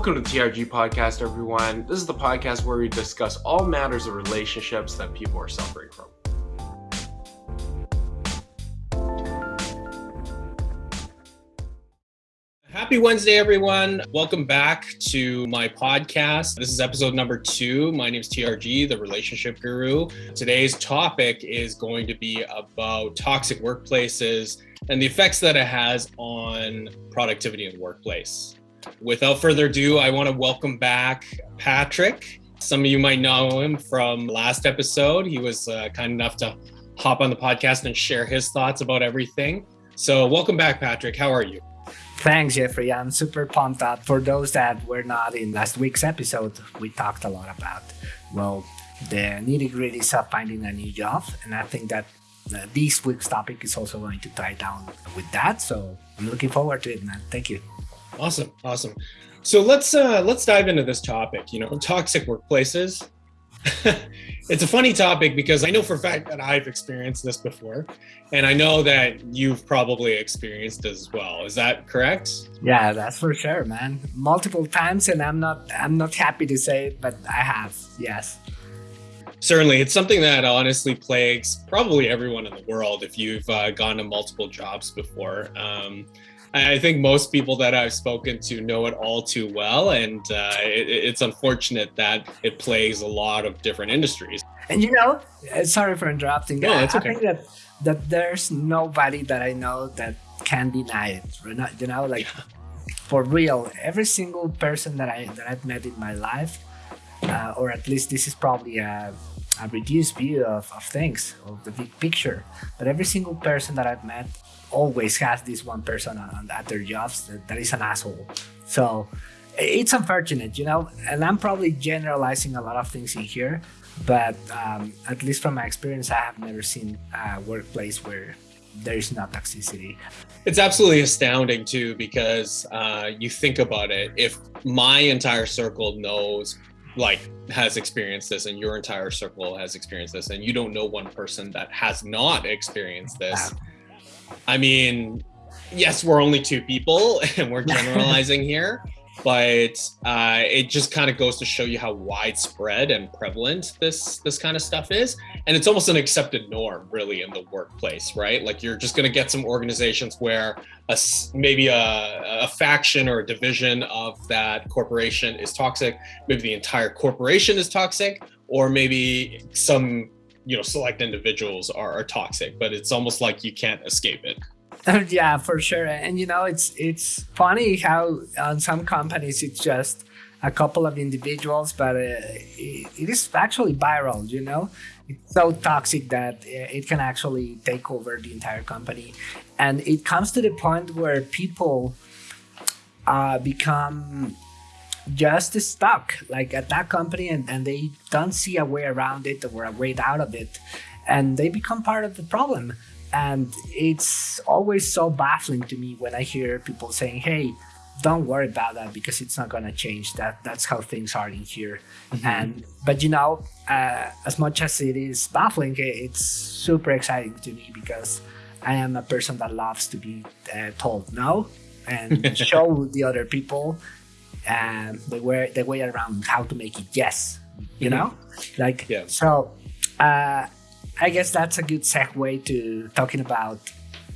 Welcome to the TRG podcast, everyone. This is the podcast where we discuss all matters of relationships that people are suffering from. Happy Wednesday, everyone. Welcome back to my podcast. This is episode number two. My name is TRG, the relationship guru. Today's topic is going to be about toxic workplaces and the effects that it has on productivity in the workplace. Without further ado, I want to welcome back Patrick. Some of you might know him from last episode. He was uh, kind enough to hop on the podcast and share his thoughts about everything. So, welcome back, Patrick. How are you? Thanks, Jeffrey. I'm super pumped up. For those that were not in last week's episode, we talked a lot about, well, the nitty gritties of finding a new job. And I think that uh, this week's topic is also going to tie down with that. So I'm looking forward to it, man. Thank you. Awesome. Awesome. So let's uh let's dive into this topic, you know, toxic workplaces. it's a funny topic because I know for a fact that I've experienced this before, and I know that you've probably experienced as well. Is that correct? Yeah, that's for sure, man. Multiple times, and I'm not I'm not happy to say it, but I have. Yes. Certainly, it's something that honestly plagues probably everyone in the world if you've uh, gone to multiple jobs before. Um, I think most people that I've spoken to know it all too well, and uh, it, it's unfortunate that it plagues a lot of different industries. And you know, uh, sorry for interrupting. No, I, okay. I think that that there's nobody that I know that can deny it. You know, like for real, every single person that I that I've met in my life, uh, or at least this is probably a, a reduced view of, of things of the big picture. But every single person that I've met always has this one person on, at their jobs that, that is an asshole. So it's unfortunate, you know, and I'm probably generalizing a lot of things in here, but um, at least from my experience, I have never seen a workplace where there is no toxicity. It's absolutely astounding too, because uh, you think about it. If my entire circle knows, like, has experienced this, and your entire circle has experienced this, and you don't know one person that has not experienced this. I mean, yes, we're only two people and we're generalizing here, but uh, it just kind of goes to show you how widespread and prevalent this this kind of stuff is, and it's almost an accepted norm, really, in the workplace, right? Like you're just going to get some organizations where a maybe a, a faction or a division of that corporation is toxic, maybe the entire corporation is toxic, or maybe some you know select individuals are, are toxic but it's almost like you can't escape it. Yeah for sure. And you know it's it's funny how on some companies it's just a couple of individuals but uh, it, it is actually viral you know? It's so toxic that uh, it can actually take over the entire company. And it comes to the point where people uh, become just stuck like at that company and, and they don't see a way around it or a way out of it and they become part of the problem. And it's always so baffling to me when i hear people saying hey don't worry about that because it's not going to change. That that's how things are in here. Mm-hmm. and but you know uh, as much as it is baffling it's super exciting to me because i am a person that loves to be uh, told no and show the other people and the way the way around how to make it yes you mm-hmm. know like yeah. so uh, i guess that's a good segue to talking about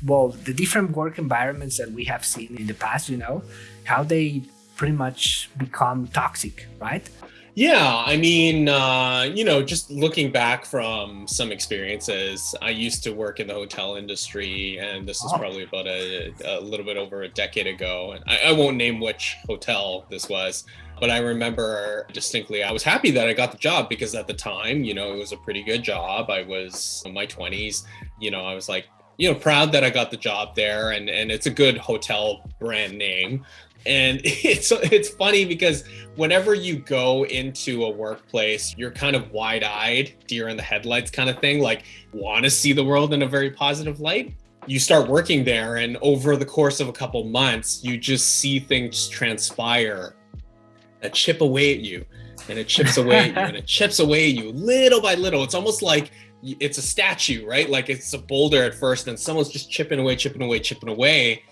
well the different work environments that we have seen in the past you know how they pretty much become toxic right yeah, I mean, uh, you know, just looking back from some experiences, I used to work in the hotel industry, and this is oh. probably about a, a, little bit over a decade ago. And I, I won't name which hotel this was, but I remember distinctly I was happy that I got the job because at the time, you know, it was a pretty good job. I was in my 20s, you know, I was like, you know, proud that I got the job there and and it's a good hotel brand name and it's it's funny because whenever you go into a workplace you're kind of wide-eyed deer in the headlights kind of thing like want to see the world in a very positive light. You start working there and over the course of a couple months you just see things transpire. That chip away at you and it chips away at you and it chips away at you little by little. It's almost like it's a statue right? Like it's a boulder at first and someone's just chipping away chipping away chipping away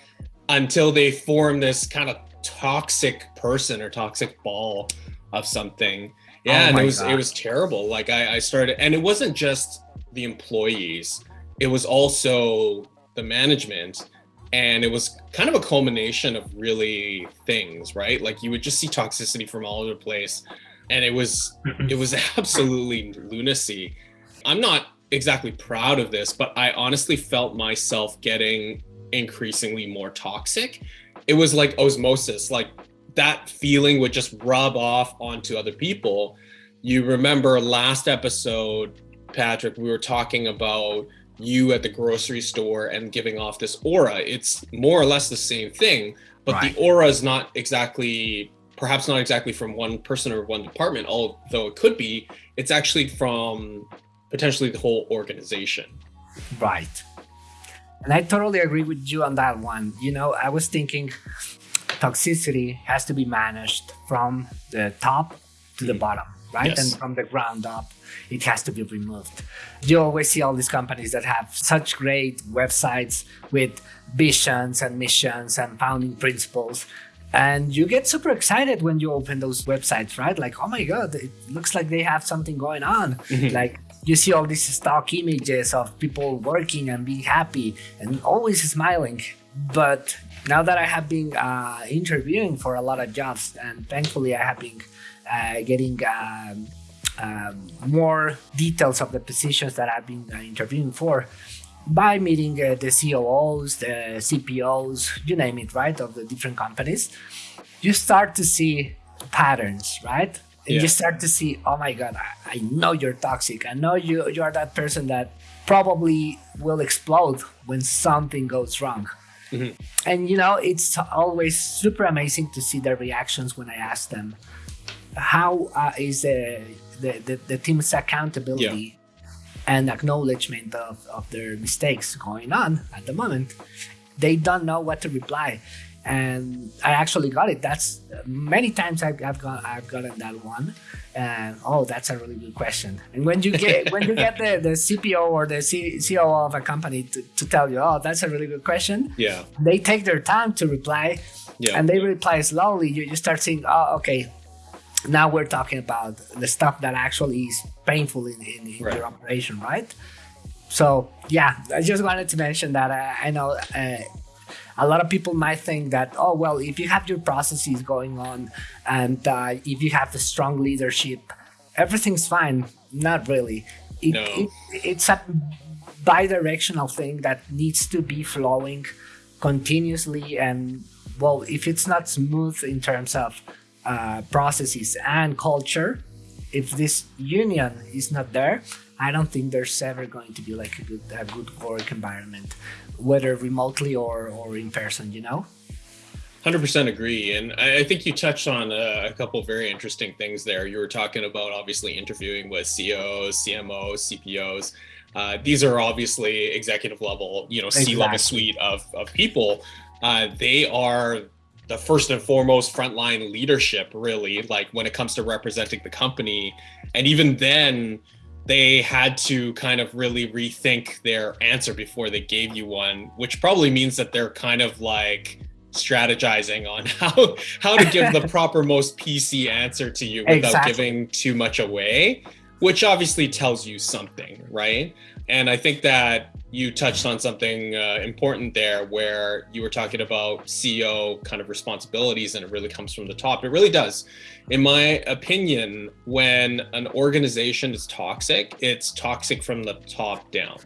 until they form this kind of toxic person or toxic ball of something. Yeah, Oh and it was God. it was terrible. Like I, I started, and it wasn't just the employees; it was also the management, and it was kind of a culmination of really things, right? Like you would just see toxicity from all over the place, and it was mm-hmm. it was absolutely lunacy. I'm not exactly proud of this, but I honestly felt myself getting increasingly more toxic. It was like osmosis, like that feeling would just rub off onto other people. You remember last episode, Patrick, we were talking about you at the grocery store and giving off this aura. It's more or less the same thing, but Right. the aura is not exactly perhaps not exactly from one person or one department, although it could be. It's actually from potentially the whole organization. Right. And I totally agree with you on that one. You know, I was thinking toxicity has to be managed from the top to the Mhm. bottom, right? Yes. And from the ground up, it has to be removed. You always see all these companies that have such great websites with visions and missions and founding principles. And you get super excited when you open those websites, right? Like, oh my God, it looks like they have something going on. Mhm. Like, you see all these stock images of people working and being happy and always smiling. But now that I have been uh, interviewing for a lot of jobs, and thankfully I have been uh, getting um, um, more details of the positions that I've been uh, interviewing for by meeting uh, the COOs, the CPOs, you name it, right, of the different companies, you start to see patterns, right? And Yeah. you start to see, oh my God, I, I know you're toxic. I know you you are that person that probably will explode when something goes wrong. Mhm. And you know, it's always super amazing to see their reactions when I ask them, how uh, is the, the, the, the team's accountability and acknowledgement of, of their mistakes going on at the moment? They don't know what to reply. And I actually got it. That's many times I've, I've got I've gotten that one. And oh, that's a really good question. And when you get when you get the, the CPO or the C, COO of a company to, to tell you, oh, that's a really good question, Yeah. they take their time to reply Yeah. and they reply slowly, you, you start seeing, oh, okay, now we're talking about the stuff that actually is painful in, in, in Right. your operation, right? So, yeah, I just wanted to mention that uh, I know uh, a lot of people might think that, oh, well, if you have your processes going on and uh, if you have the strong leadership, everything's fine. Not really. It, No. it, it's a bi-directional thing that needs to be flowing continuously and well if it's not smooth in terms of uh, processes and culture if this union is not there i don't think there's ever going to be like a good a good work environment whether remotely or or in person you know 100% agree. And I, I think you touched on a, couple very interesting things there. You were talking about obviously interviewing with CEOs, CMOs, CPOs. Uh, these are obviously executive level, you know, C-level suite of, of people. Uh, they are the first and foremost frontline leadership, really, like when it comes to representing the company. And even then, they had to kind of really rethink their answer before they gave you one, which probably means that they're kind of like strategizing on how how to give the proper most PC answer to you without Exactly. giving too much away, which obviously tells you something, right? And I think that you touched on something uh, important there where you were talking about CEO kind of responsibilities and it really comes from the top. It really does. In my opinion, when an organization is toxic, it's toxic from the top down.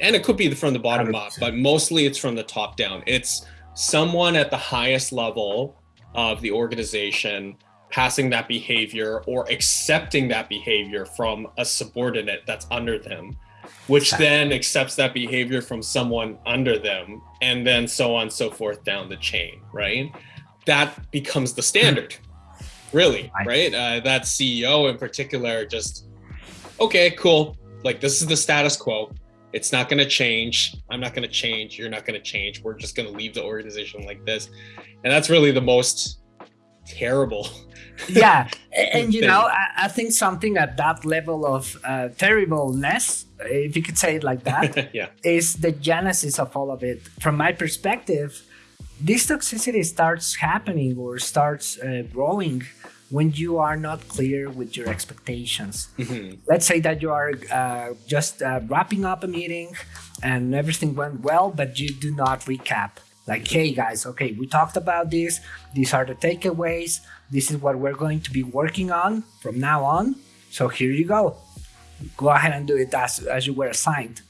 And it could be from the bottom up, 100%. but mostly it's from the top down. It's someone at the highest level of the organization passing that behavior or accepting that behavior from a subordinate that's under them which then accepts that behavior from someone under them and then so on and so forth down the chain right? That becomes the standard really Right. right? Uh, that ceo in particular just okay cool. Like this is the status quo. It's not going to change. I'm not going to change. You're not going to change. We're just going to leave the organization like this. And that's really the most terrible yeah and you know I, I think something at that level of uh, terribleness if you could say it like that yeah is the genesis of all of it. From my perspective, this toxicity starts happening or starts uh, growing when you are not clear with your expectations. Mm-hmm. Let's say that you are uh, just uh, wrapping up a meeting and everything went well, but you do not recap. Like, hey guys, okay, we talked about this. These are the takeaways. This is what we're going to be working on from now on. So here you go. Go ahead and do it as, as you were assigned.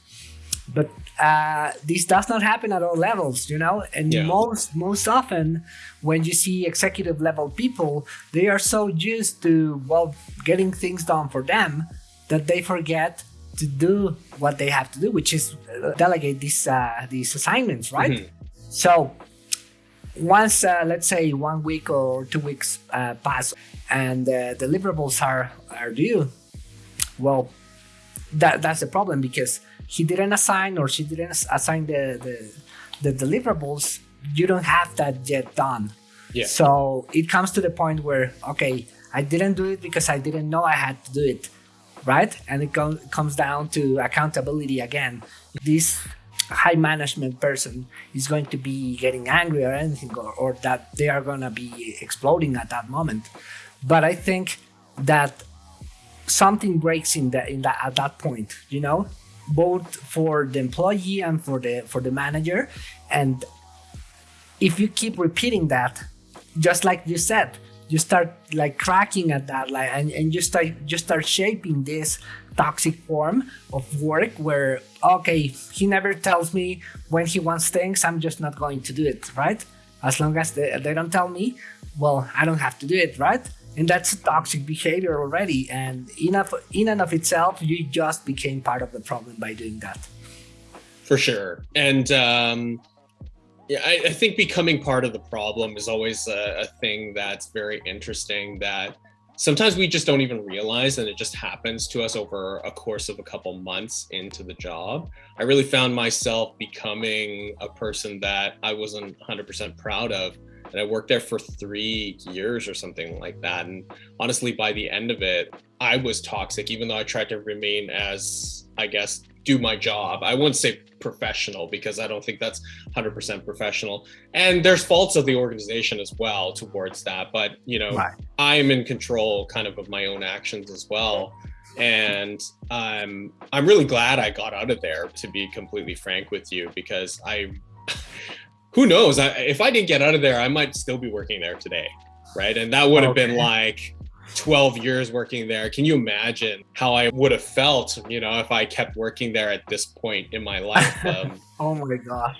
But uh, this does not happen at all levels, you know. And yeah. most most often, when you see executive level people, they are so used to well getting things done for them that they forget to do what they have to do, which is uh, delegate these uh, these assignments, right? Mm-hmm. So once, uh, let's say, one week or two weeks uh, pass, and the deliverables are are due, well, that that's the problem because he didn't assign or she didn't assign the, the, the deliverables, you don't have that yet done. Yeah. So it comes to the point where, okay, I didn't do it because I didn't know I had to do it, right? And it com- comes down to accountability again. This high management person is going to be getting angry or anything, or, or that they are going to be exploding at that moment. But I think that something breaks in that in that at that point, you know, both for the employee and for the for the manager and if you keep repeating that just like you said you start like cracking at that like and, and you start you start shaping this toxic form of work where okay he never tells me when he wants things i'm just not going to do it right? As long as they, they don't tell me well i don't have to do it right? And that's a toxic behavior already and in, in and of itself you just became part of the problem by doing that. For sure. And um, yeah I, I, think becoming part of the problem is always a, a, thing that's very interesting that sometimes we just don't even realize and it just happens to us over a course of a couple months into the job. I really found myself becoming a person that i wasn't 100% proud of and I worked there for three years or something like that. And honestly, by the end of it, I was toxic, even though I tried to remain as, I guess, do my job. I wouldn't say professional because I don't think that's 100% professional. And there's faults of the organization as well towards that. But, you know, right. I'm in control kind of of my own actions as well. And I'm I'm really glad I got out of there, to be completely frank with you, because I who knows? I, if I didn't get out of there, I might still be working there today, right? And that would have okay. been like 12 years working there. Can you imagine how I would have felt, you know, if I kept working there at this point in my life? Um, oh my gosh.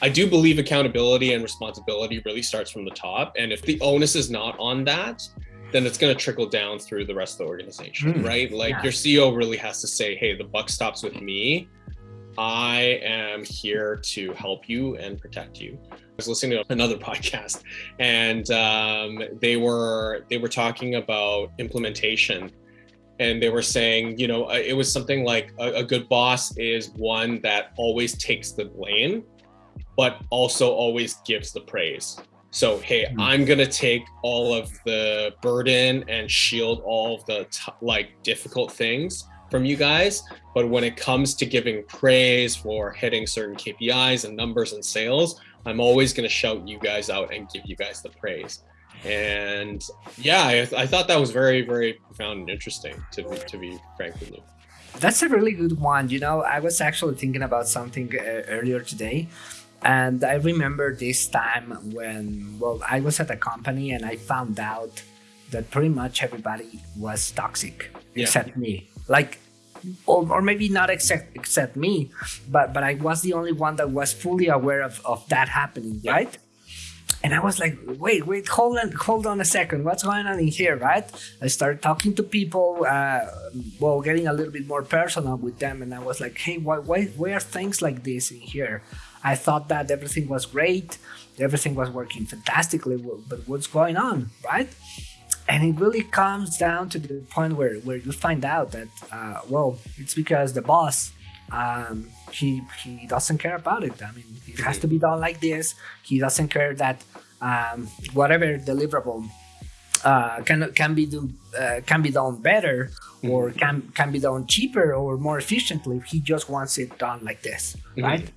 I do believe accountability and responsibility really starts from the top. And if the onus is not on that, then it's going to trickle down through the rest of the organization, mm, right? Like yeah. your CEO really has to say, hey, the buck stops with me I am here to help you and protect you. I was listening to another podcast, and um, they were they were talking about implementation, and they were saying, you know, uh, it was something like a, a good boss is one that always takes the blame, but also always gives the praise. So, hey, mm-hmm. I'm gonna take all of the burden and shield all of the like difficult things from you guys. But when it comes to giving praise for hitting certain KPIs and numbers and sales, I'm always going to shout you guys out and give you guys the praise. And yeah, I, I thought that was very, very profound and interesting to be, to be frank with you. That's a really good one. You know, I was actually thinking about something uh, earlier today. And I remember this time when, well, I was at a company and I found out that pretty much everybody was toxic yeah. except me. Like or, or maybe not except except me, but but I was the only one that was fully aware of, of that happening, right? And I was like, wait, wait, hold on, hold on a second. What's going on in here, right? I started talking to people, uh, well, getting a little bit more personal with them, and I was like, hey, why, why, why are things like this in here? I thought that everything was great, everything was working fantastically, but what's going on, right? And it really comes down to the point where, where you find out that uh, well it's because the boss um, he he doesn't care about it i mean it has to be done like this he doesn't care that um, whatever deliverable uh, can can be do, uh, can be done better or mm-hmm. can can be done cheaper or more efficiently he just wants it done like this mm-hmm. right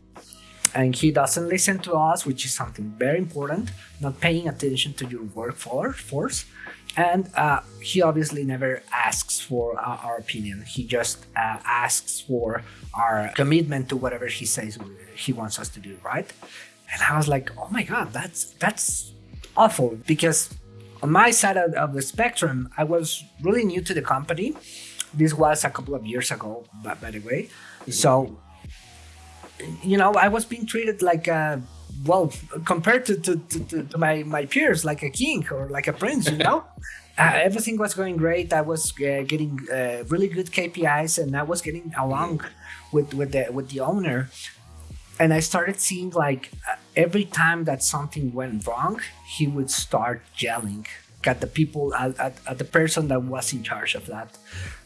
and he doesn't listen to us, which is something very important. Not paying attention to your workforce, and uh, he obviously never asks for uh, our opinion. He just uh, asks for our commitment to whatever he says he wants us to do, right? And I was like, oh my god, that's that's awful because on my side of, of the spectrum, I was really new to the company. This was a couple of years ago, by, by the way. Mm-hmm. So you know, I was being treated like a well, compared to, to, to, to, my, my peers, like a king or like a prince, you know? uh, everything was going great. I was uh, getting uh, really good KPIs and I was getting along with, with, the, with the owner. And I started seeing like uh, every time that something went wrong, he would start yelling at the people, at, at, at the person that was in charge of that.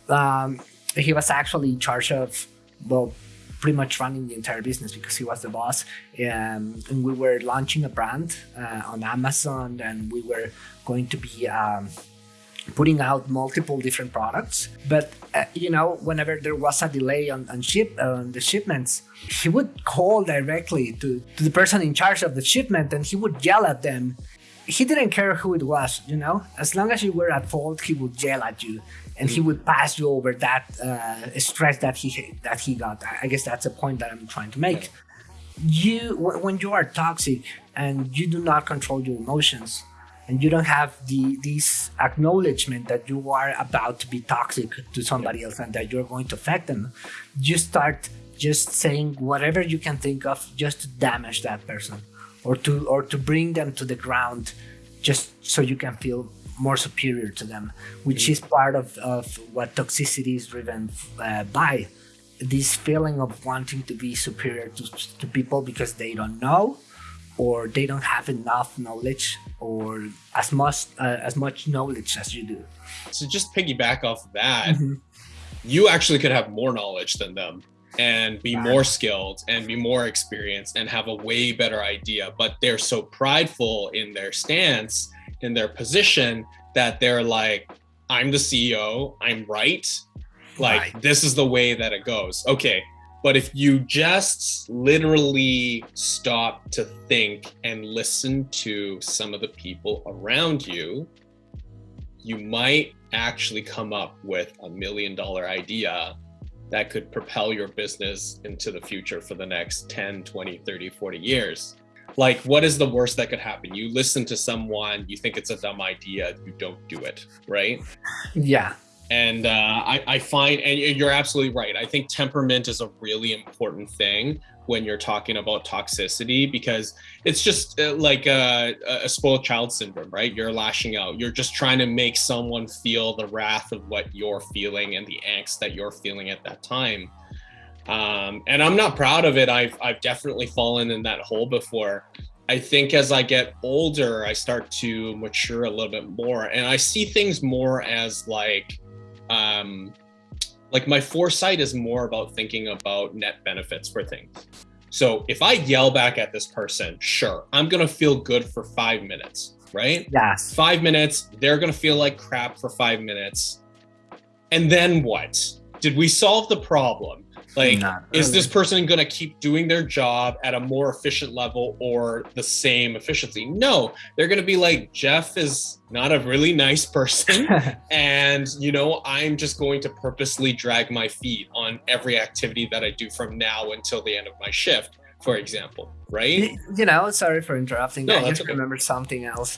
Um, he was actually in charge of, well, pretty much running the entire business because he was the boss. Um, and we were launching a brand uh, on Amazon, and we were going to be um, putting out multiple different products. But uh, you know, whenever there was a delay on, on ship on the shipments, he would call directly to, to the person in charge of the shipment, and he would yell at them. He didn't care who it was, you know. As long as you were at fault, he would yell at you and he would pass you over that uh, stress that he that he got. I guess that's a point that I'm trying to make. You when you are toxic and you do not control your emotions, and you don't have the this acknowledgement that you are about to be toxic to somebody else and that you're going to affect them, you start just saying whatever you can think of just to damage that person or to or to bring them to the ground just so you can feel more superior to them, which is part of, of what toxicity is driven uh, by. This feeling of wanting to be superior to, to people because they don't know or they don't have enough knowledge or as much uh, as much knowledge as you do. So just piggyback off of that, mm-hmm. you actually could have more knowledge than them and be more skilled and be more experienced and have a way better idea but they're so prideful in their stance in their position that they're like, I'm the CEO, I'm right. Like, right. this is the way that it goes. Okay. But if you just literally stop to think and listen to some of the people around you, you might actually come up with a million dollar idea that could propel your business into the future for the next 10, 20, 30, 40 years like what is the worst that could happen? You listen to someone you think it's a dumb idea you don't do it right? Yeah. And uh, I, I find and you're absolutely right. I think temperament is a really important thing when you're talking about toxicity because it's just uh, like a, a spoiled child syndrome right? You're lashing out. You're just trying to make someone feel the wrath of what you're feeling and the angst that you're feeling at that time um, and I'm not proud of it. I've I've definitely fallen in that hole before. I think as I get older, I start to mature a little bit more, and I see things more as like, um, like my foresight is more about thinking about net benefits for things. So if I yell back at this person, sure, I'm gonna feel good for five minutes, right? Yes. Five minutes, they're gonna feel like crap for five minutes, and then what? Did we solve the problem? Like, really. is this person going to keep doing their job at a more efficient level or the same efficiency? No, they're going to be like, Jeff is not a really nice person. and, you know, I'm just going to purposely drag my feet on every activity that I do from now until the end of my shift, for example. Right. You know, sorry for interrupting. No, I just okay. remember something else.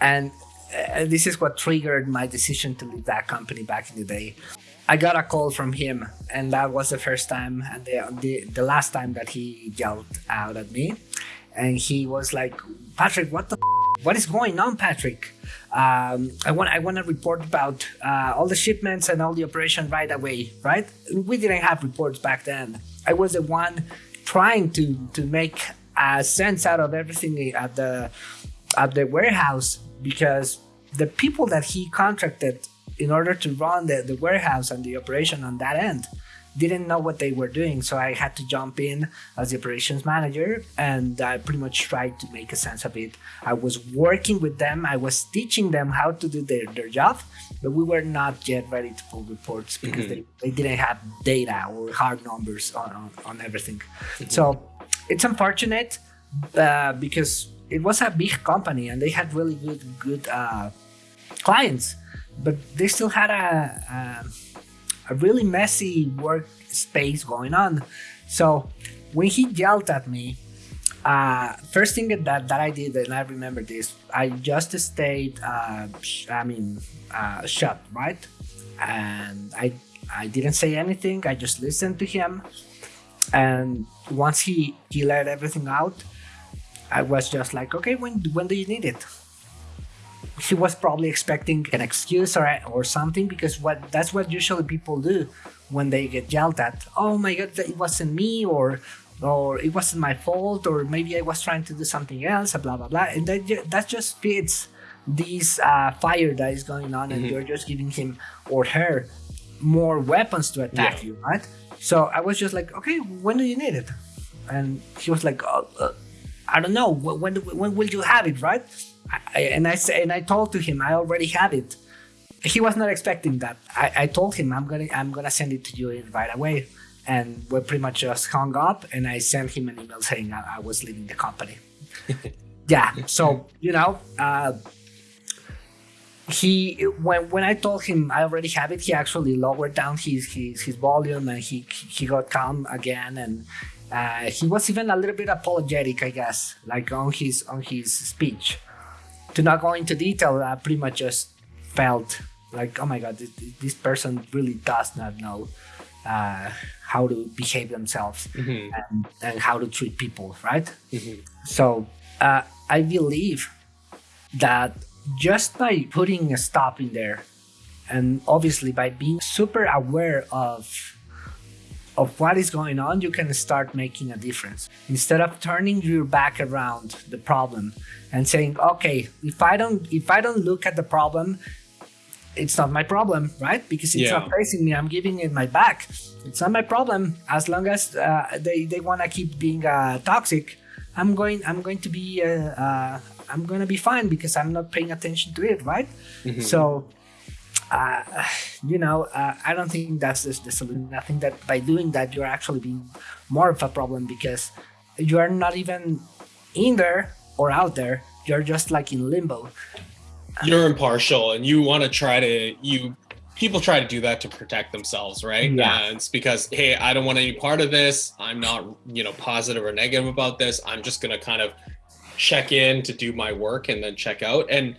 And uh, this is what triggered my decision to leave that company back in the day. I got a call from him, and that was the first time and the, the, the last time that he yelled out at me. And he was like, Patrick, what the what is going on, Patrick? Um, I want I want to report about uh, all the shipments and all the operation right away, right? We didn't have reports back then. I was the one trying to to make a sense out of everything at the at the warehouse because the people that he contracted in order to run the, the warehouse and the operation on that end didn't know what they were doing so i had to jump in as the operations manager and i pretty much tried to make a sense of it i was working with them i was teaching them how to do their, their job but we were not yet ready to pull reports because mm-hmm. they, they didn't have data or hard numbers on, on, on everything mm-hmm. so it's unfortunate uh, because it was a big company and they had really good good uh, clients, but they still had a, a, a really messy workspace going on. So when he yelled at me, uh, first thing that, that I did, and I remember this, I just stayed, uh, I mean, uh, shut, right? And I, I didn't say anything. I just listened to him. And once he, he let everything out, I was just like, okay, when, when do you need it? He was probably expecting an excuse or, or something because what that's what usually people do when they get yelled at. Oh my God, it wasn't me or or it wasn't my fault, or maybe I was trying to do something else, blah blah blah. And that that just fits this uh, fire that is going on, and mm-hmm. you're just giving him or her more weapons to attack yeah. you, right? So I was just like, okay, when do you need it? And he was like, oh, uh, I don't know. When when will you have it, right? I, and I say, and I told to him, I already have it. He was not expecting that. I, I told him I'm gonna I'm gonna send it to you right away and we pretty much just hung up and i sent him an email saying i, I was leaving the company yeah so you know uh, he when when i told him i already have it he actually lowered down his his, his volume and he he got calm again and uh, he was even a little bit apologetic i guess like on his on his speech to not go into detail i pretty much just felt like oh my god this, this person really does not know uh, how to behave themselves mm-hmm. and, and, how to treat people, right? Mm-hmm. So uh, I believe that just by putting a stop in there, and obviously by being super aware of of what is going on, you can start making a difference. Instead of turning your back around the problem and saying, "Okay, if I don't if I don't look at the problem it's not my problem, right? Because it's yeah. not facing me. I'm giving it my back. It's not my problem as long as uh, they they want to keep being uh, toxic. I'm going. I'm going to be. Uh, uh, I'm going to be fine because I'm not paying attention to it, right? Mm-hmm. So, uh, you know, uh, I don't think that's the, the solution. I think that by doing that, you're actually being more of a problem because you are not even in there or out there. You're just like in limbo. You're impartial and you want to try to you people try to do that to protect themselves right? Yeah. And it's because hey i don't want any part of this. I'm not you know positive or negative about this. I'm just going to kind of check in to do my work and then check out. And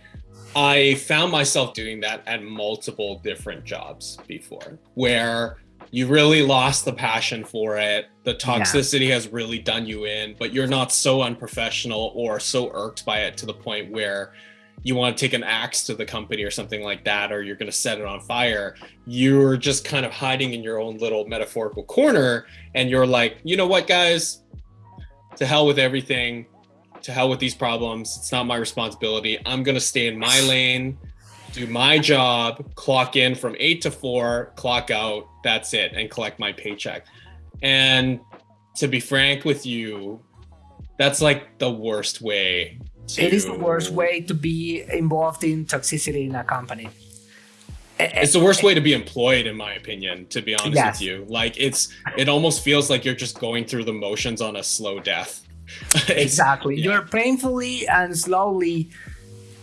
i found myself doing that at multiple different jobs before where you really lost the passion for it the toxicity yeah. has really done you in but you're not so unprofessional or so irked by it to the point where you want to take an axe to the company or something like that, or you're going to set it on fire, you're just kind of hiding in your own little metaphorical corner. And you're like, you know what, guys? To hell with everything. To hell with these problems. It's not my responsibility. I'm going to stay in my lane, do my job, clock in from eight to four, clock out. That's it, and collect my paycheck. And to be frank with you, that's like the worst way to... It is the worst way to be involved in toxicity in a company. Eh, eh, it's the worst eh. way to be employed, in my opinion. To be honest yes. with you, like it's it almost feels like you're just going through the motions on a slow death. exactly, yeah. you're painfully and slowly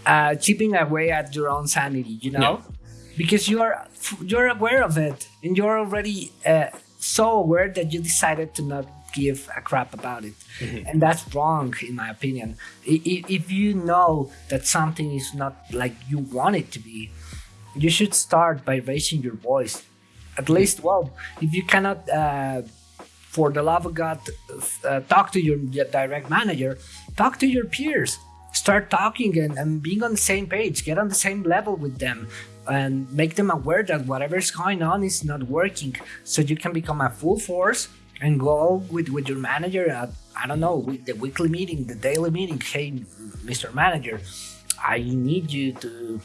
uh, chipping away at your own sanity. You know, yeah. because you're you're aware of it, and you're already uh, so aware that you decided to not give a crap about it. Mm-hmm. And that's wrong, in my opinion. If you know that something is not like you want it to be, you should start by raising your voice. At least, well, if you cannot, uh, for the love of God, uh, talk to your direct manager, talk to your peers. Start talking and, and being on the same page, get on the same level with them, and make them aware that whatever is going on is not working so you can become a full force and go with, with your manager at, I don't know, the weekly meeting, the daily meeting. Hey, Mr. Manager, I need you to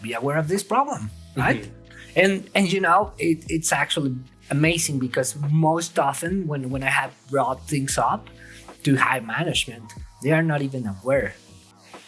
be aware of this problem, right? Mm-hmm. And and you know, it, it's actually amazing because most often when, when I have brought things up to high management, they are not even aware.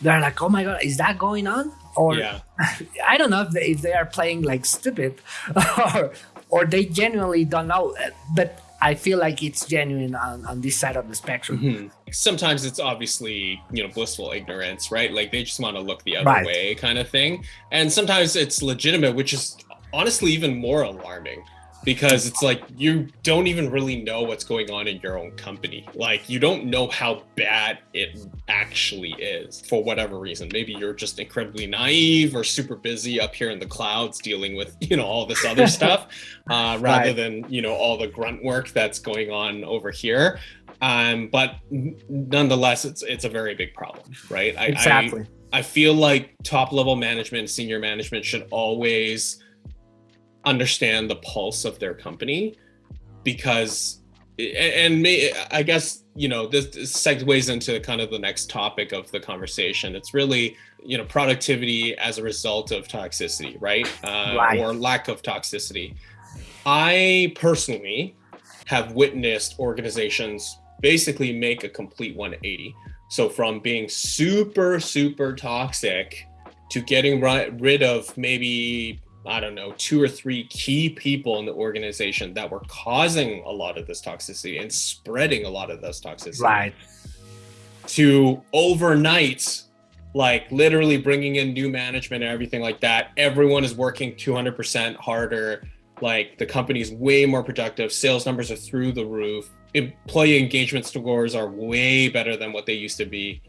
They're like, oh my God, is that going on? Or yeah. I don't know if they, if they are playing like stupid or, or they genuinely don't know. But I feel like it's genuine on, on this side of the spectrum. Mm-hmm. Sometimes it's obviously, you know, blissful ignorance, right? Like they just want to look the other Right. way kind of thing. And sometimes it's legitimate, which is honestly even more alarming because it's like you don't even really know what's going on in your own company. Like you don't know how bad it actually is for whatever reason. Maybe you're just incredibly naive or super busy up here in the clouds dealing with, you know, all this other stuff uh, rather Right. than, you know, all the grunt work that's going on over here. Um, but nonetheless, it's it's a very big problem, right? I, Exactly. I, I feel like top level management, senior management should always understand the pulse of their company because and may, I guess you know this, this segues into kind of the next topic of the conversation. It's really you know productivity as a result of toxicity, right? Uh, Right. Or lack of toxicity. I personally have witnessed organizations basically make a complete 180. So from being super super toxic to getting ri- rid of maybe I don't know two or three key people in the organization that were causing a lot of this toxicity and spreading a lot of this toxicity Right. to overnight like literally bringing in new management and everything like that. Everyone is working 200% harder. Like the company's way more productive. Sales numbers are through the roof. Employee engagement scores are way better than what they used to be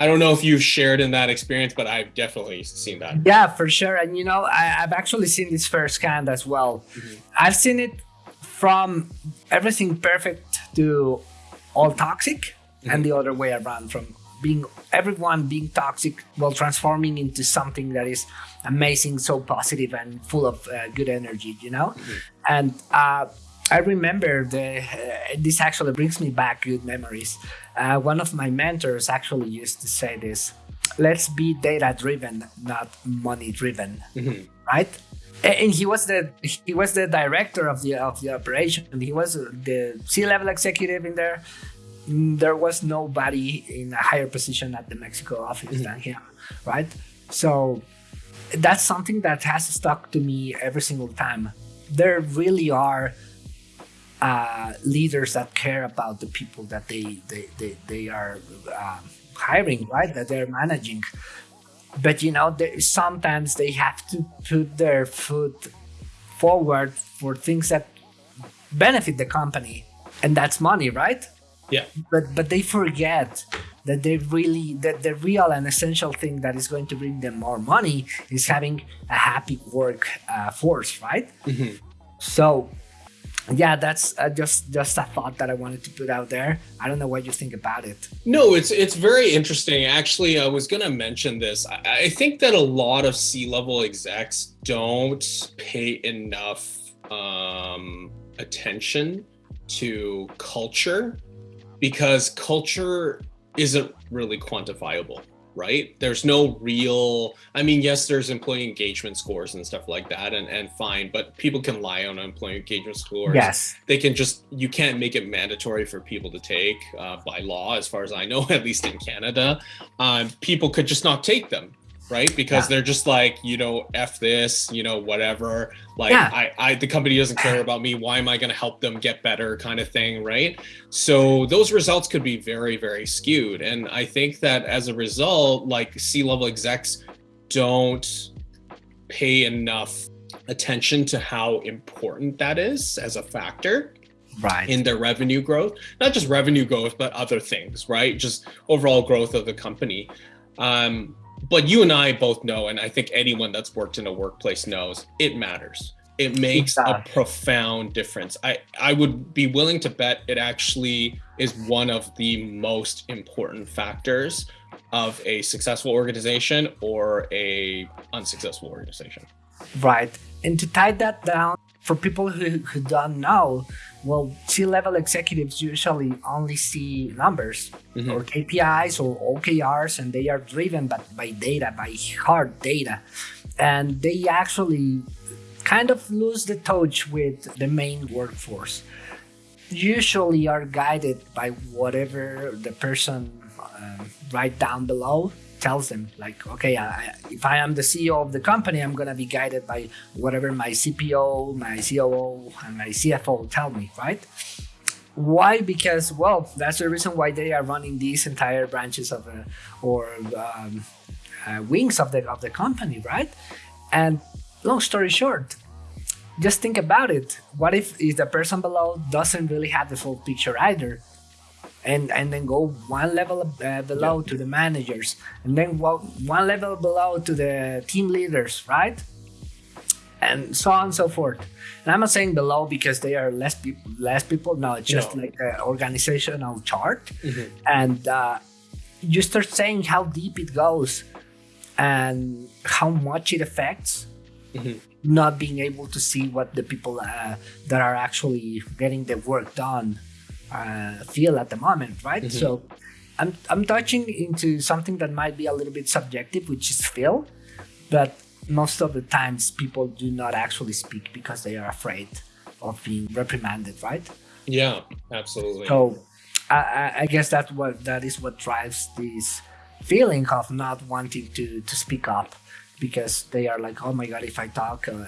i don't know if you've shared in that experience but i've definitely seen that Yeah, for sure. And you know, I, I've actually seen this firsthand as well. Mhm. I've seen it from everything perfect to all toxic, and the other way around from being everyone being toxic while transforming into something that is amazing, so positive and full of uh, good energy, you know? And uh, I remember the, uh, this actually brings me back good memories. Uh, one of my mentors actually used to say this let's be data driven, not money driven Mhm. right? And he was the he was the director of the of the operation. He was the C level executive in there. Mm, There was nobody in a higher position at the Mexico office than him, right? So that's something that has stuck to me every single time. There really are uh, leaders that care about the people that they they they, they are um, hiring, right? That they're managing but you know they, sometimes they have to put their foot forward for things that benefit the company and that's money right yeah but but they forget that they really that the real and essential thing that is going to bring them more money is having a happy work uh, force right Mhm. so yeah that's uh, just just a thought that i wanted to put out there i don't know what you think about it No, it's it's very interesting. Actually, I was gonna mention this. I, I think that a lot of C-level execs don't pay enough um, attention to culture because culture isn't really quantifiable, right? There's no real. I mean, yes, there's employee engagement scores and stuff like that, and and fine, but people can lie on employee engagement scores yes they can just you can't make it mandatory for people to take uh, by law as far as i know at least in canada um, people could just not take them right? Because Yeah. they're just like you know f this you know whatever. Like Yeah. I, I the company doesn't care about me. Why am i going to help them get better kind of thing right? So those results could be very very skewed. And i think that as a result like c level execs don't pay enough attention to how important that is as a factor right. in their revenue growth. Not just revenue growth but other things right? Just overall growth of the company. Um, but you and i both know and i think anyone that's worked in a workplace knows it matters. It makes a profound difference. I i would be willing to bet it actually is one of the most important factors of a successful organization or a unsuccessful organization. Right. And to tie that down, for people who, who don't know, well, C level executives usually only see numbers Mhm. or KPIs or OKRs, and they are driven by, by data, by hard data. And they actually kind of lose the touch with the main workforce. Usually are guided by whatever the person um, right down below tells them like okay I, if i am the ceo of the company i'm to be guided by whatever my cpo my coo and my cfo tell me right Why? Because well, that's the reason why they are running these entire branches of uh, or um, uh, wings of the of the company, right? And long story short, just think about it. What if, if the person below doesn't really have the full picture either? And, and then go one level uh, below yeah. to the managers, and then one level below to the team leaders, right? And so on and so forth. And I'm not saying below because they are less people. Less people. No, it's just no. like an organizational chart, mm-hmm. and uh, you start saying how deep it goes, and how much it affects. Mm-hmm not being able to see what the people uh, that are actually getting the work done uh, feel at the moment, right? Mm-hmm. So I'm, I'm touching into something that might be a little bit subjective, which is feel, but most of the times people do not actually speak because they are afraid of being reprimanded, right? Yeah, absolutely. So I, I guess that what that is what drives this feeling of not wanting to to speak up because they are like, oh my god, if I talk, uh,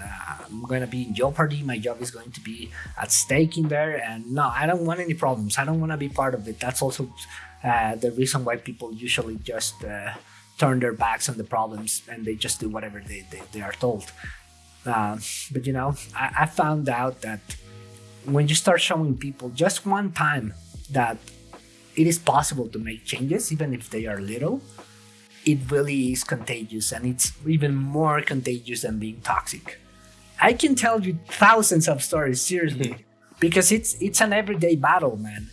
I'm gonna be in jeopardy. My job is going to be at stake in there, and no, I don't want any problems. I don't want to be part of it. That's also uh, the reason why people usually just uh, turn their backs on the problems and they just do whatever they, they, they are told. Uh, but you know, I, I found out that when you start showing people just one time that it is possible to make changes, even if they are little, it really is contagious and it's even more contagious than being toxic. I can tell you thousands of stories seriously mm-hmm. because it's it's an everyday battle, man.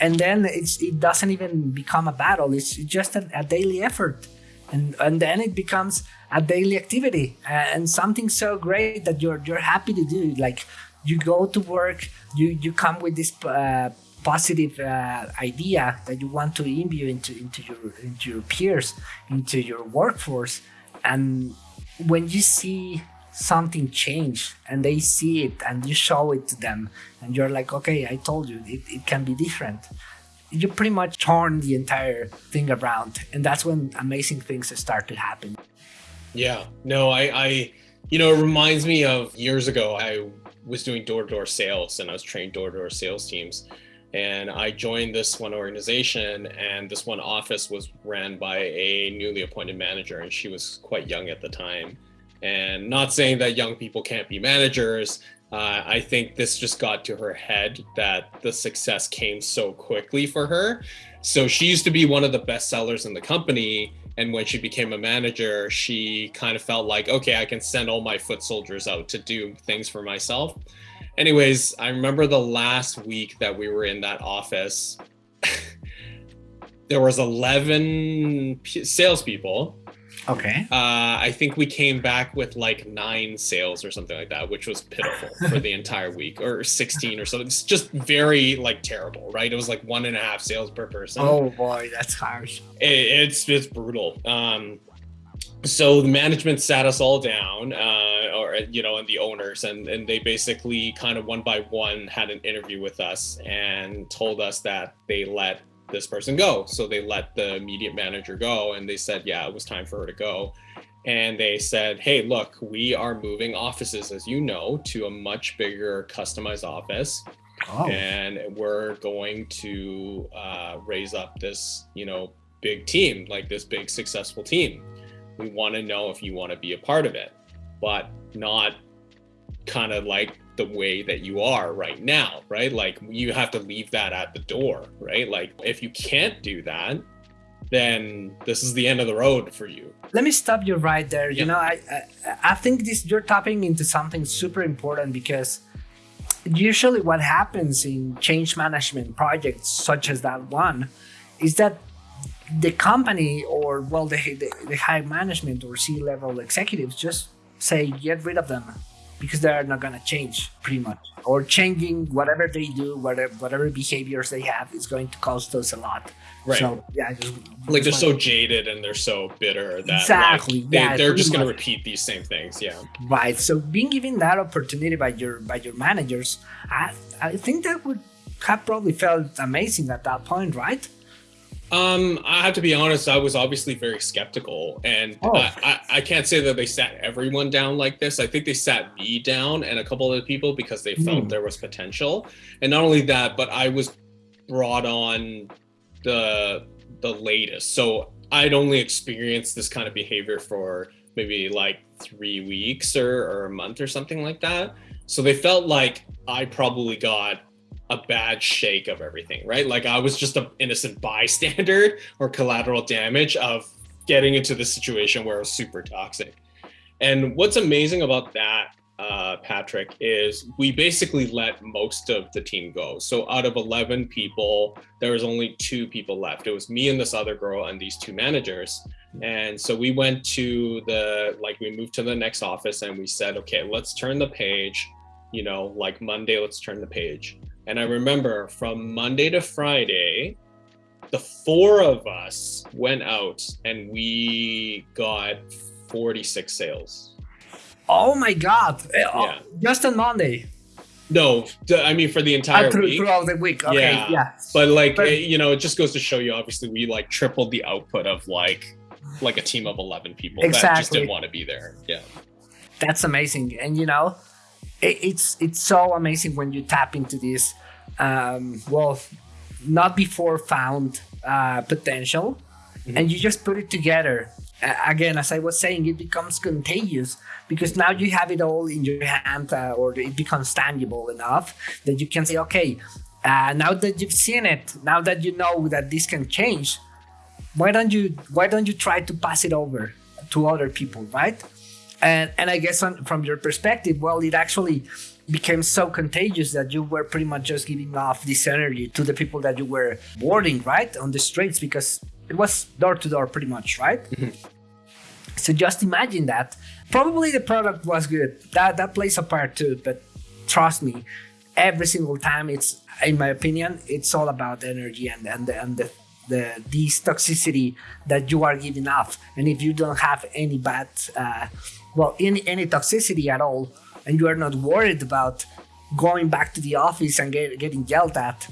And then it's it doesn't even become a battle. It's just a, a daily effort, and and then it becomes a daily activity and something so great that you're you're happy to do. Like you go to work, you you come with this uh, positive uh, idea that you want to imbue into into your into your peers, into your workforce, and when you see something change and they see it and you show it to them and you're like okay i told you it, it can be different you pretty much turn the entire thing around. And that's when amazing things start to happen. Yeah. No i i you know it reminds me of years ago i was doing door-to-door sales and i was training door-to-door sales teams and I joined this one organization, and this one office was ran by a newly appointed manager, and she was quite young at the time. And not saying that young people can't be managers, uh, I think this just got to her head that the success came so quickly for her. So she used to be one of the best sellers in the company. And when she became a manager, she kind of felt like, okay, I can send all my foot soldiers out to do things for myself anyways, I remember the last week that we were in that office. there was 11 salespeople. Okay. Uh, I think we came back with like nine sales or something like that, which was pitiful for the entire week, or 16 or something. It's just very like terrible, right? It was like one and a half sales per person. Oh boy, that's harsh. It, it's it's brutal. Um, so the management sat us all down uh, or you know and the owners and and they basically kind of one by one had an interview with us and told us that they let this person go. So they let the immediate manager go and they said yeah it was time for her to go. And they said hey look we are moving offices as you know to a much bigger customized office. Oh. and we're going to uh, raise up this you know big team like this big successful team we want to know if you want to be a part of it, but not kind of like the way that you are right now, right? Like you have to leave that at the door, right? Like if you can't do that, then this is the end of the road for you. Let me stop you right there. Yeah. You know, I, I I think this you're tapping into something super important because usually what happens in change management projects such as that one is that the company or well the, the, the high management or c-level executives just say get rid of them because they're not going to change pretty much. Or changing whatever they do whatever whatever behaviors they have is going to cost us a lot. Right. So yeah just, like they're so jaded and they're so bitter that exactly. like, they, yeah, they're just going to repeat these same things yeah. Right. So being given that opportunity by your by your managers i i think that would have probably felt amazing at that point right Um, I have to be honest. I was obviously very skeptical, and Oh. I, I, I can't say that they sat everyone down like this. I think they sat me down and a couple of other people because they felt Hmm. there was potential, and not only that, but I was brought on the the latest. So I'd only experienced this kind of behavior for maybe like three weeks or, or a month or something like that. So they felt like I probably got a bad shake of everything, right? Like I was just an innocent bystander or collateral damage of getting into the situation where it was super toxic. And what's amazing about that, uh, Patrick, is we basically let most of the team go. So out of 11 people, there was only two people left. It was me and this other girl and these two managers. And so we went to the, like, we moved to the next office and we said, okay, let's turn the page, you know, like Monday, let's turn the page. And I remember from Monday to Friday, the four of us went out and we got 46 sales. Oh my god! Oh, Yeah. Just on Monday. No, I mean for the entire Uh, through, week. throughout the week. Okay, Yeah. yeah. But like But- it- you know, it just goes to show you. Obviously, we like tripled the output of like like a team of 11 people that just didn't want to be there. Yeah. That's amazing, and you know, it, it's it's so amazing when you tap into this. Um, well, not before found uh, potential, Mhm. and you just put it together. Uh, again, as I was saying, it becomes contagious because now you have it all in your hand, uh, or it becomes tangible enough that you can say, okay, uh, now that you've seen it, now that you know that this can change, why don't you why don't you try to pass it over to other people, right? And and I guess on, from your perspective, well, it actually became so contagious that you were pretty much just giving off this energy to the people that you were boarding, right, on the streets because it was door to door, pretty much, right? So just imagine that. Probably the product was good. That that plays a part too. But trust me, every single time it's, in my opinion, it's all about energy and and the, and the the this toxicity that you are giving off. And if you don't have any bad, uh, well, any any toxicity at all, and you are not worried about going back to the office and get, getting yelled at,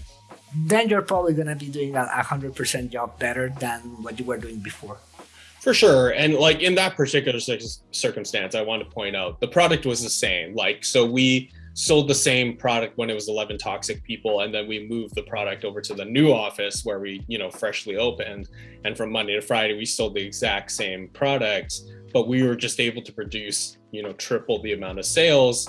then you're probably gonna be doing a hundred percent job better than what you were doing before. For sure. And like in that particular circumstance, I want to point out the product was the same. Like, so we sold the same product when it was 11 toxic people. And then we moved the product over to the new office where we, you know, freshly opened. And from Monday to Friday, we sold the exact same product, but we were just able to produce, you know, triple the amount of sales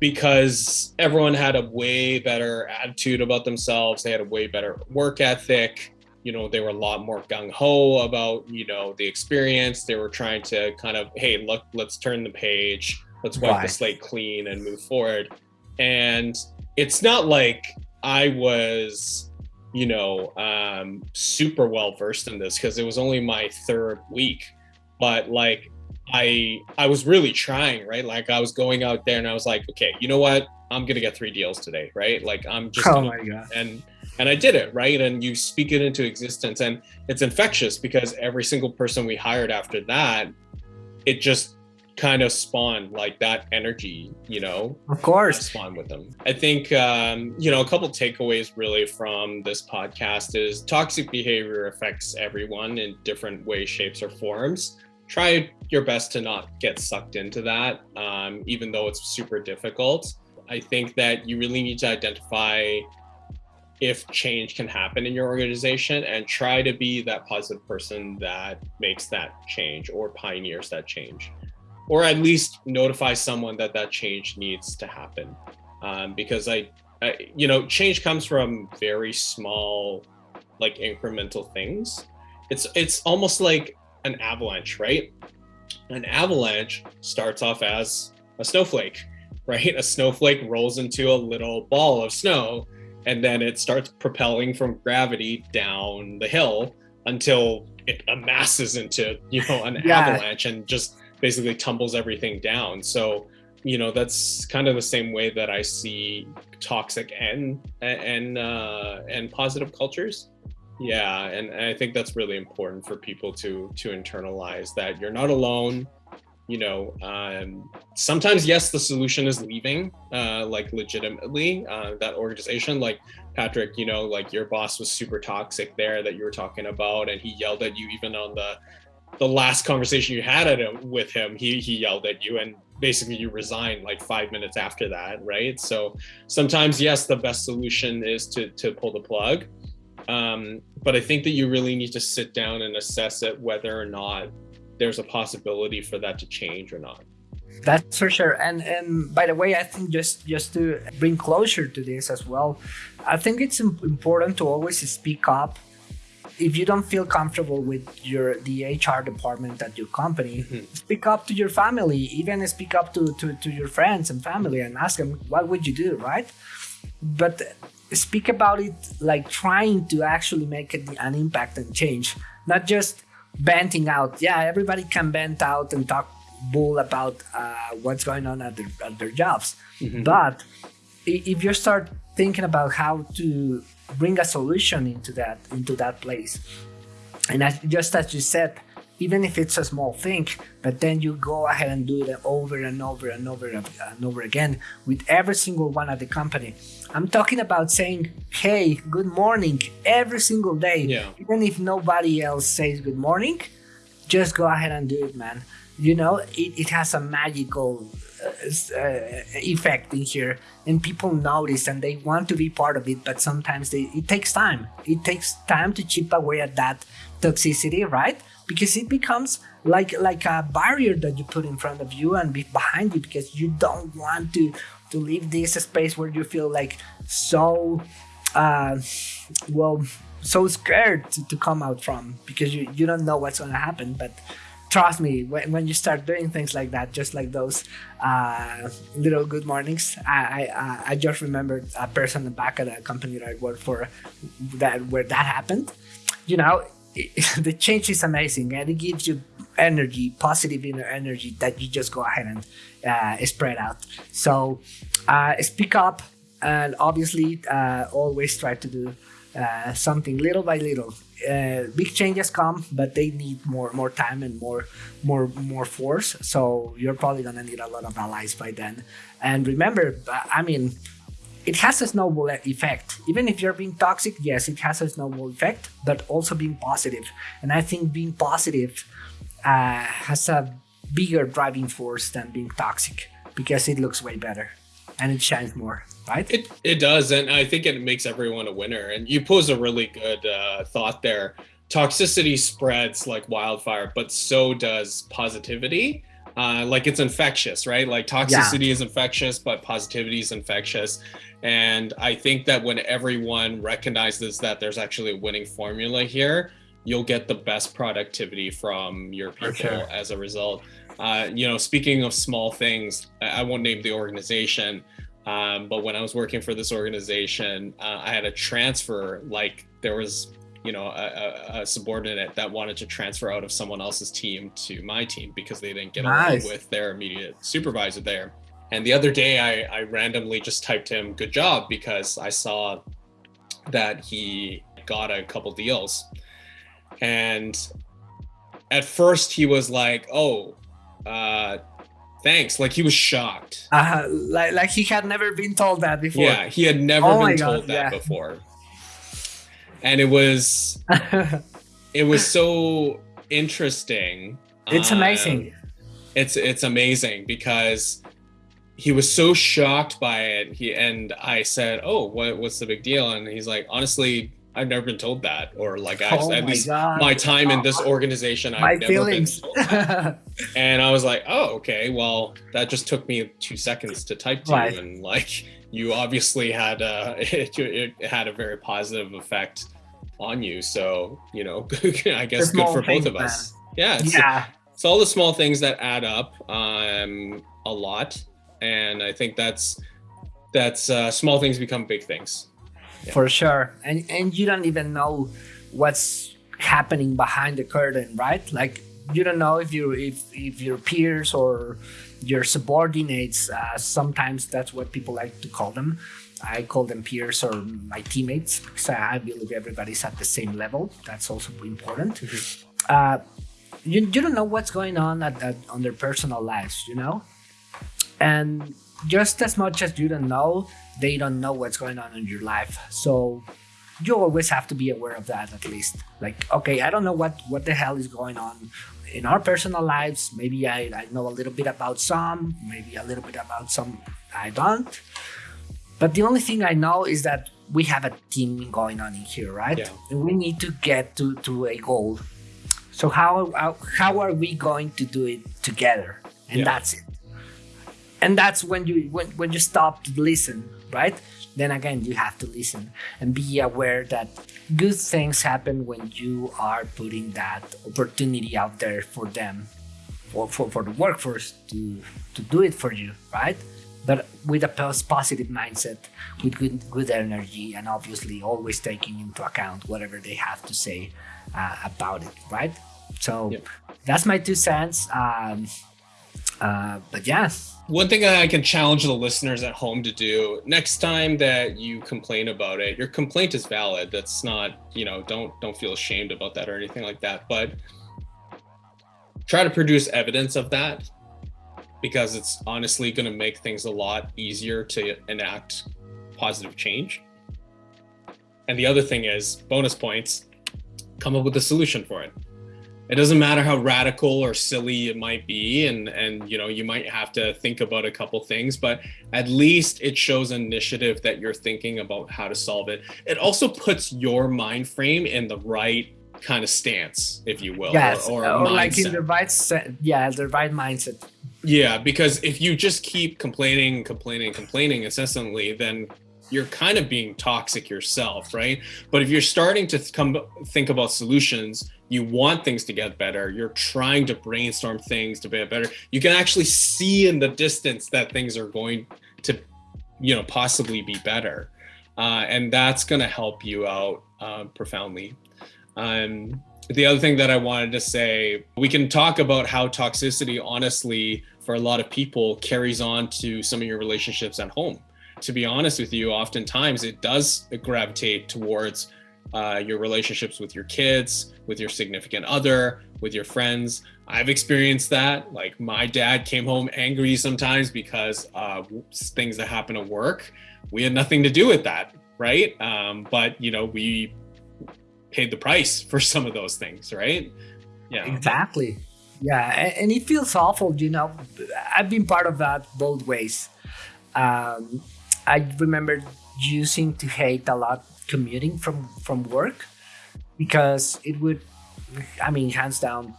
because everyone had a way better attitude about themselves. They had a way better work ethic you know they were a lot more gung-ho about you know the experience they were trying to kind of hey look let's turn the page let's wipe Right. the slate clean and move forward. And it's not like i was you know um super well versed in this because it was only my third week. But like i i was really trying right? Like i was going out there and i was like okay you know what? I'm gonna get three deals today right? Like i'm just Oh gonna my god! and and I did it right? And you speak it into existence. And it's infectious because every single person we hired after that it just kind of spawn like that energy you know? Of course. Spawn with them. I think um, you know a couple takeaways really from this podcast is toxic behavior affects everyone in different ways shapes or forms. Try your best to not get sucked into that um, even though it's super difficult. I think that you really need to identify if change can happen in your organization and try to be that positive person that makes that change or pioneers that change or at least notify someone that that change needs to happen. Um, because I, I you know change comes from very small like incremental things. It's it's almost like an avalanche right? An avalanche starts off as a snowflake right? A snowflake rolls into a little ball of snow and then it starts propelling from gravity down the hill until it amasses into you know an Yeah. avalanche and just basically tumbles everything down so you know that's kind of the same way that i see toxic and and uh and positive cultures yeah and, and i think that's really important for people to to internalize that you're not alone you know, um, sometimes yes, the solution is leaving, uh, like legitimately uh, that organization. Like Patrick, you know, like your boss was super toxic there that you were talking about, and he yelled at you even on the the last conversation you had at with him. He he yelled at you, and basically you resigned like five minutes after that, right? So sometimes yes, the best solution is to to pull the plug. Um, but I think that you really need to sit down and assess it whether or not there's a possibility for that to change or not. That's for sure. And and by the way, I think just just to bring closure to this as well, I think it's important to always speak up. If you don't feel comfortable with your the HR department at your company, mm-hmm. speak up to your family. Even speak up to, to to your friends and family and ask them what would you do, right? But speak about it like trying to actually make an impact and change, not just venting out. Yeah, everybody can vent out and talk bull about uh, what's going on at their, at their jobs. Mm-hmm. But if you start thinking about how to bring a solution into that into that place, and as, just as you said, even if it's a small thing, but then you go ahead and do it over and over and over and over again with every single one at the company. I'm talking about saying, hey, good morning every single day. Yeah. Even if nobody else says good morning, just go ahead and do it, man. You know, it, it has a magical effect in here. And people notice and they want to be part of it but sometimes they, it takes time. It takes time to chip away at that toxicity right? Because it becomes like like a barrier that you put in front of you and behind you because you don't want to to leave this space where you feel like so uh, well so scared to, to come out from because you, you don't know what's going to happen. But trust me when, when you start doing things like that just like those uh, little good mornings I, I i just remembered a person back at a company that i worked for that where that happened you know the change is amazing and it gives you energy, positive inner energy that you just go ahead and uh, spread out. So uh, speak up and obviously uh, always try to do uh, something little by little. Uh, big changes come, but they need more more time and more more more force. So you're probably gonna need a lot of allies by then. And remember, I mean it has a snowball effect. Even if you're being toxic, yes, it has a snowball effect, but also being positive. And I think being positive uh, has a bigger driving force than being toxic because it looks way better and it shines more, right? It, it does. And I think it makes everyone a winner. And you pose a really good uh, thought there. Toxicity spreads like wildfire, but so does positivity uh, like it's infectious, right? Like toxicity yeah. is infectious, but positivity is infectious. And I think that when everyone recognizes that there's actually a winning formula here, you'll get the best productivity from your people sure. as a result. Uh, you know, speaking of small things, I won't name the organization, um, but when I was working for this organization, uh, I had a transfer. Like there was you know a, a, subordinate that wanted to transfer out of someone else's team to my team because they didn't get nice. along with their immediate supervisor there and the other day I, I randomly just typed him good job because i saw that he got a couple deals and at first he was like oh uh thanks like he was shocked uh, like, like he had never been told that before yeah he had never oh been told God, that yeah. before and it was it was so interesting. It's um, amazing. It's it's amazing because he was so shocked by it. He and I said, "Oh, what what's the big deal?" And he's like, "Honestly, I've never been told that, or like I, oh at least God. my time in this organization, I've never feelings. been told that." and I was like, "Oh, okay. Well, that just took me two seconds to type to right. you, and like you obviously had a it, it had a very positive effect on you. So, you know, I guess good for both of us. Yeah. It's, yeah. It's all the small things that add up um, a lot. And I think that's, that's uh, small things become big things. Yeah. For sure. And, and you don't even know what's happening behind the curtain, right? Like you don't know if you if if your peers or your subordinates uh, sometimes that's what people like to call them I call them peers or my teammates because I believe everybody's at the same level. That's also important. Mm-hmm. Uh, you, you don't know what's going on at, at, on their personal lives, you know? And just as much as you don't know, they don't know what's going on in your life. So you always have to be aware of that at least. Like, okay, I don't know what, what the hell is going on in our personal lives. Maybe I, I know a little bit about some, maybe a little bit about some I don't. But the only thing I know is that we have a team going on in here, right? Yeah. And we need to get to, to a goal. So how, how how are we going to do it together? And yeah. that's it. And that's when you when, when you stop to listen, right? Then again you have to listen and be aware that good things happen when you are putting that opportunity out there for them or for, for the workforce to to do it for you, right? but with a positive mindset, with good, good energy, and obviously always taking into account whatever they have to say uh, about it, right? So yep. that's my two cents. Um, uh, but yeah. One thing I can challenge the listeners at home to do next time that you complain about it, your complaint is valid. That's not, you know, don't don't feel ashamed about that or anything like that. But try to produce evidence of that because it's honestly going to make things a lot easier to enact positive change. And the other thing is bonus points, come up with a solution for it. It doesn't matter how radical or silly it might be and and you know you might have to think about a couple things but at least it shows initiative that you're thinking about how to solve it. It also puts your mind frame in the right kind of stance, if you will. Yes, or, or, or like in the right, yeah, the right mindset. Yeah, because if you just keep complaining, complaining, complaining incessantly, then you're kind of being toxic yourself, right? But if you're starting to come think about solutions, you want things to get better, you're trying to brainstorm things to get better, you can actually see in the distance that things are going to, you know, possibly be better. Uh, and that's going to help you out uh, profoundly. Um, the other thing that I wanted to say, we can talk about how toxicity, honestly, for a lot of people carries on to some of your relationships at home. To be honest with you, oftentimes it does gravitate towards uh, your relationships with your kids, with your significant other, with your friends. I've experienced that. Like my dad came home angry sometimes because uh, things that happen at work. We had nothing to do with that, right? Um, but you know, we paid the price for some of those things, right? Yeah, exactly. Yeah, and it feels awful. You know, I've been part of that both ways. Um, I remember using to hate a lot commuting from from work because it would, I mean, hands down,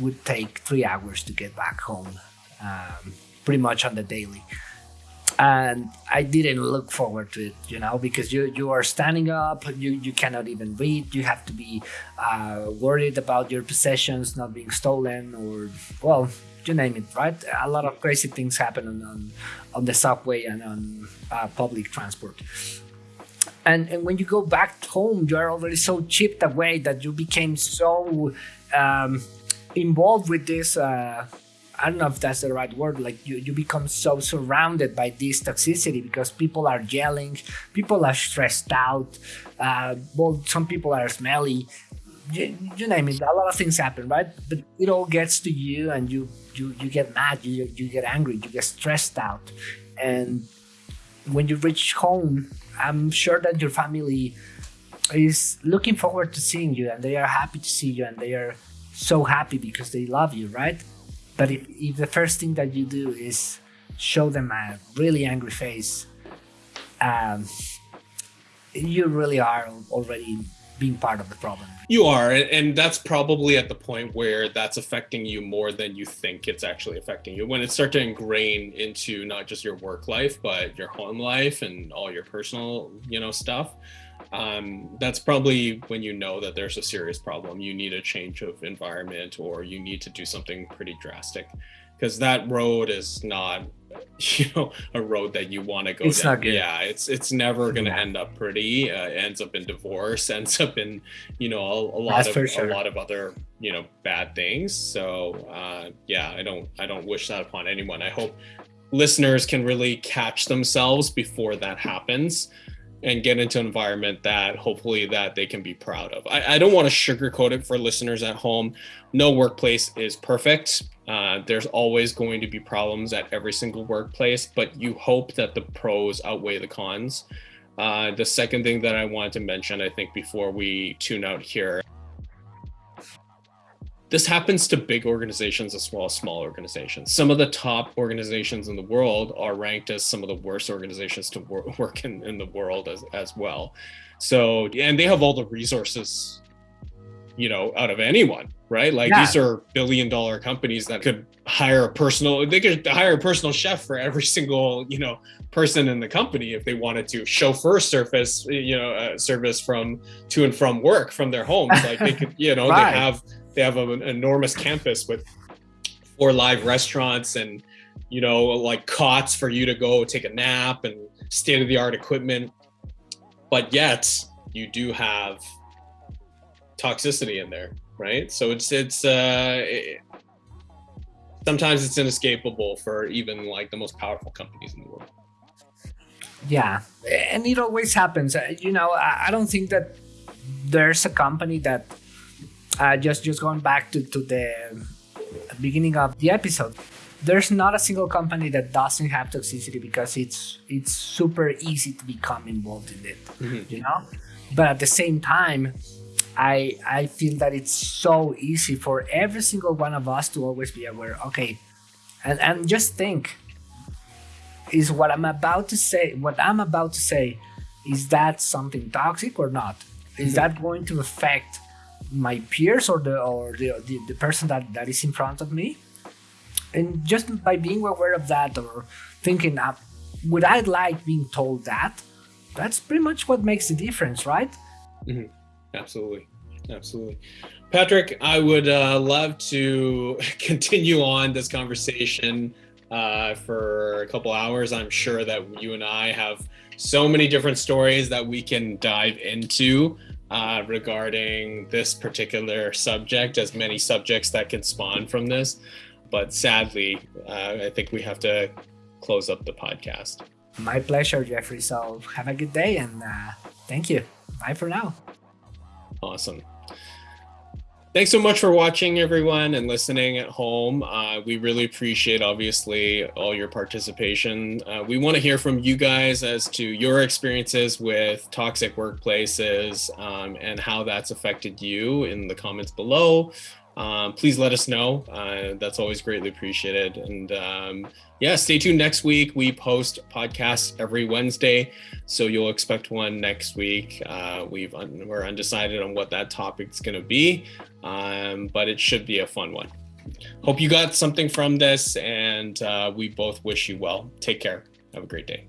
would take three hours to get back home, um, pretty much on the daily and I didn't look forward to it, you know, because you you are standing up, you you cannot even read, you have to be uh, worried about your possessions not being stolen or well, you name it, right? A lot of crazy things happen on on, on the subway and on uh, public transport. And, and when you go back home, you are already so chipped away that you became so um, involved with this uh, I don't know if that's the right word. Like you, you become so surrounded by this toxicity because people are yelling, people are stressed out. Uh, well, some people are smelly. You, you name it. A lot of things happen, right? But it all gets to you, and you you you get mad, you you get angry, you get stressed out, and when you reach home, I'm sure that your family is looking forward to seeing you, and they are happy to see you, and they are so happy because they love you, right? But if, if the first thing that you do is show them a really angry face, um, you really are already being part of the problem. You are, and that's probably at the point where that's affecting you more than you think it's actually affecting you. When it starts to ingrain into not just your work life, but your home life and all your personal, you know, stuff um, that's probably when you know that there's a serious problem. You need a change of environment or you need to do something pretty drastic because that road is not you know a road that you want to go it's down. Yeah, it's it's never going to yeah. end up pretty. Uh, ends up in divorce. Ends up in you know a, a lot That's of sure. a lot of other you know bad things. So uh, yeah, I don't I don't wish that upon anyone. I hope listeners can really catch themselves before that happens and get into an environment that hopefully that they can be proud of. I, I don't want to sugarcoat it for listeners at home. No workplace is perfect. Uh, there's always going to be problems at every single workplace, but you hope that the pros outweigh the cons. Uh, the second thing that I wanted to mention, I think, before we tune out here, this happens to big organizations as well as small organizations. Some of the top organizations in the world are ranked as some of the worst organizations to wor- work in, in the world as, as well. So, and they have all the resources, you know, out of anyone, right? Like yeah. these are billion dollar companies that could hire a personal, they could hire a personal chef for every single, you know, person in the company if they wanted to chauffeur surface, you know, uh, service from to and from work from their homes. Like they could, you know, right. they have they have an enormous campus with four live restaurants and you know like cots for you to go take a nap and state of the art equipment. But yet you do have toxicity in there right? So it's it's uh it, sometimes it's inescapable for even like the most powerful companies in the world. Yeah. And it always happens. Uh, you know i don't think that there's a company that uh, just just going back to, to the beginning of the episode there's not a single company that doesn't have toxicity because it's it's super easy to become involved in it mm-hmm. you know but at the same time i i feel that it's so easy for every single one of us to always be aware okay and and just think is what i'm about to say what i'm about to say is that something toxic or not is mm-hmm. that going to affect my peers or the or the, the, the person that, that is in front of me. And just by being aware of that or thinking uh, would i like being told that? That's pretty much what makes the difference right? Mm-hmm. absolutely. Absolutely. Patrick i would uh, love to continue on this conversation uh, for a couple hours. I'm sure that you and i have so many different stories that we can dive into uh, regarding this particular subject, as many subjects that can spawn from this. But sadly, uh, I think we have to close up the podcast. My pleasure, Jeffrey. So have a good day and uh, thank you. Bye for now. Awesome. Thanks so much for watching, everyone, and listening at home. Uh, we really appreciate, obviously, all your participation. Uh, we want to hear from you guys as to your experiences with toxic workplaces um, and how that's affected you in the comments below. Um, please let us know. Uh, that's always greatly appreciated. And um, yeah, stay tuned next week. We post podcasts every Wednesday, so you'll expect one next week. Uh, we've un- we're undecided on what that topic's going to be, um, but it should be a fun one. Hope you got something from this, and uh, we both wish you well. Take care. Have a great day.